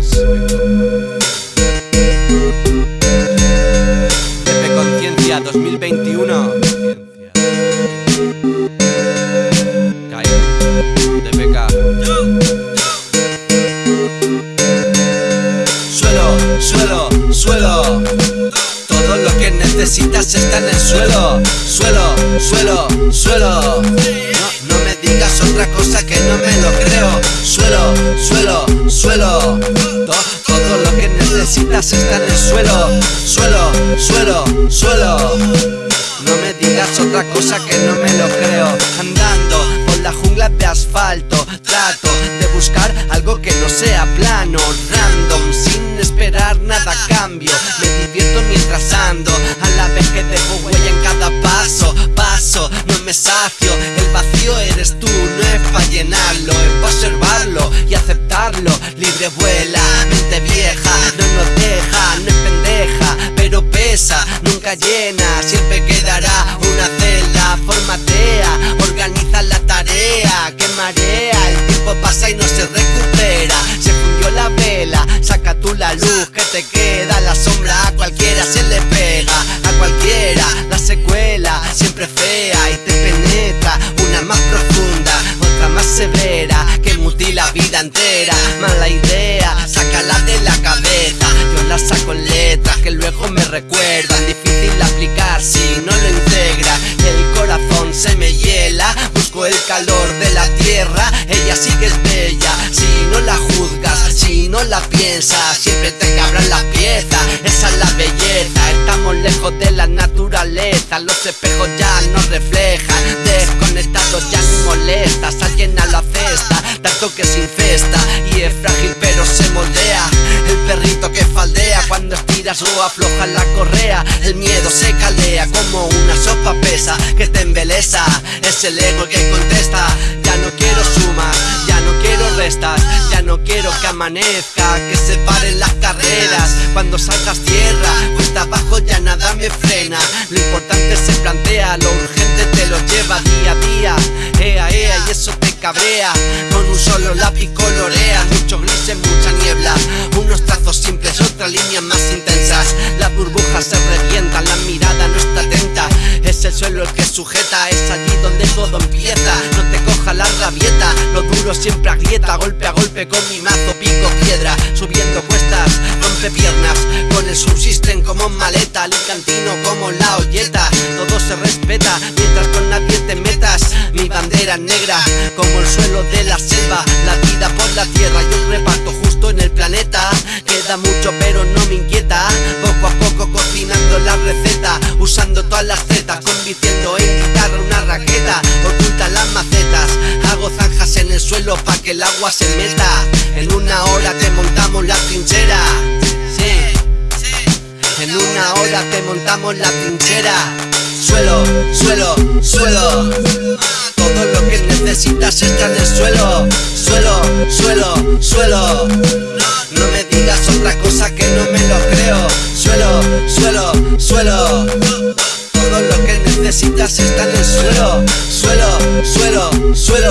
Records. Pepe Conciencia 2021. Cae. DPK. Suelo, suelo, suelo. Todo lo que necesitas está en el suelo. Suelo, suelo, suelo. No, no me digas otra cosa que no me lo creo. Suelo, suelo, suelo. Necesitas está en el suelo. Suelo, suelo, suelo. No me digas otra cosa que no me lo creo. Andando por la jungla de asfalto, trato de buscar algo que no sea plano, random, sin esperar nada cambio. Me divierto mientras ando, a la vez que dejo huella en cada paso, paso, no me sacio. El vacío eres tú, no es para llenarlo, es para observarlo y aceptarlo. Libre vuela, siempre quedará una celda, formatea, organiza la tarea, que marea, el tiempo pasa y no se recupera, se fundió la vela, saca tú la luz que te queda, la sombra. A cualquiera se le pega, a cualquiera, la secuela, siempre fea y te penetra, una más profunda, otra más severa, que mutila vida entera, mala idea, sácala de la cabeza, yo la saco en letras que luego me recuerdan, calor de la tierra, ella sí que es bella, si no la juzgas, si no la piensas, siempre te cabrán las piezas, esa es la belleza, estamos lejos de la naturaleza, los espejos ya nos reflejan, desconectados ya ni molestas, alguien a la cesta, tanto que se infesta y es frágil pero se moldea, o aflojas la correa, el miedo se calea como una sopa pesa que te embeleza, es el ego que contesta, ya no quiero sumas, ya no quiero restas, ya no quiero que amanezca, que se paren las carreras, cuando salgas tierra, cuesta abajo ya nada me frena, lo importante se plantea, lo urgente te lo lleva día a día, ea, ea, y te cabrea, con un solo lápiz colorea, mucho gris en mucha niebla, unos trazos simples, otras líneas más intensas, las burbujas se revientan, la mirada no está atenta, es el suelo el que sujeta, es allí donde todo empieza, no te coja la rabieta, lo duro siempre agrieta, golpe a golpe con mi mazo pico piedra, subiendo cuestas, rompe piernas, con el subsisten como maleta, alicantino como la olleta, todo se respeta, mientras con nadie bandera negra, como el suelo de la selva, la vida por la tierra, yo reparto justo en el planeta, queda mucho pero no me inquieta, poco a poco cocinando la receta, usando todas las zetas, convirtiendo en guitarra una raqueta, oculta las macetas, hago zanjas en el suelo pa' que el agua se meta, en una hora te montamos la trinchera, sí, en una hora te montamos la trinchera, suelo, suelo, suelo, todo lo que necesitas está en el suelo, suelo, suelo, suelo, no me digas otra cosa que no me lo creo, suelo, suelo, suelo, todo lo que necesitas está en el suelo, suelo, suelo, suelo.